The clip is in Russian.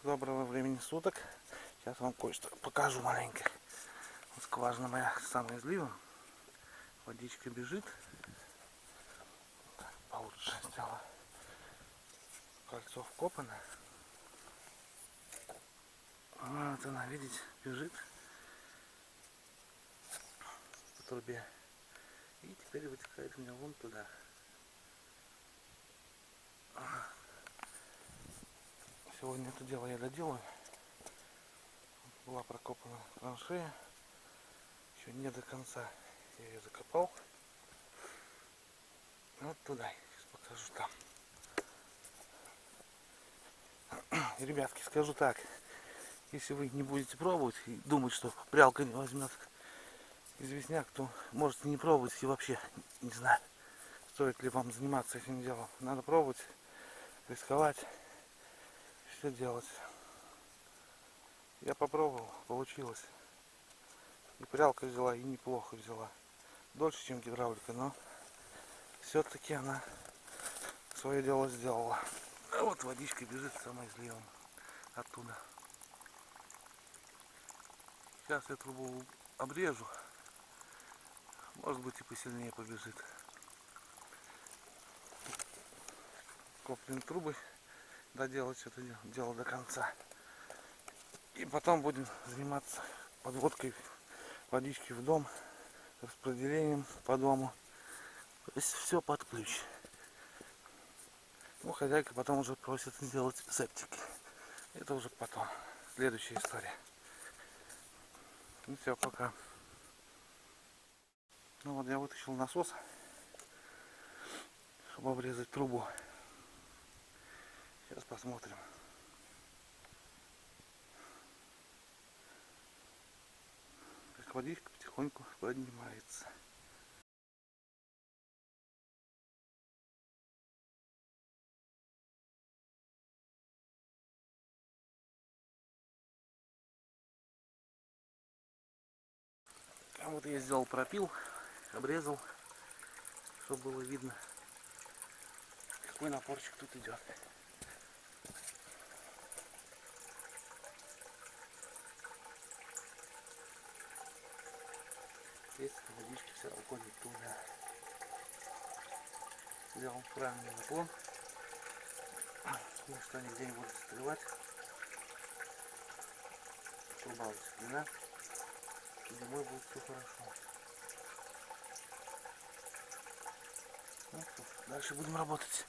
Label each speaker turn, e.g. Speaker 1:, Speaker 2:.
Speaker 1: Доброго времени суток. Сейчас вам кое-что покажу маленько. Вот скважина моя самая излива. Водичка бежит. Так, получше сделала. Кольцо вкопано. Вот она, видите, бежит по трубе. И теперь вытекает у меня вон туда. Сегодня это дело я доделаю. Была прокопана траншея. Еще не до конца. Я ее закопал. Вот туда. Сейчас покажу там. Ребятки, скажу так. Если вы не будете пробовать и думать, что прялка не возьмет известняк, то можете не пробовать и вообще не знаю, стоит ли вам заниматься этим делом. Надо пробовать, рисковать все делать. Я попробовал, получилось. И прялка взяла, и неплохо взяла. Дольше, чем гидравлика, но все-таки она свое дело сделала. А вот водичка бежит самая изливом оттуда. Сейчас я трубу обрежу. Может быть и посильнее побежит. Коплен трубы доделать это дело до конца. И потом будем заниматься подводкой водички в дом, распределением по дому. То есть все под ключ. Ну, хозяйка потом уже просит сделать септики. Это уже потом. Следующая история. Ну все, пока. Ну вот я вытащил насос, чтобы обрезать трубу. Сейчас посмотрим. Как водичка потихоньку поднимается. А вот я сделал пропил, обрезал, чтобы было видно, какой напорчик тут идет. Водички вся уходит туда. Сделал правильный наклон, потому что нигде не будут стрелять. Труба. И зимой будет все хорошо. Ну, дальше будем работать.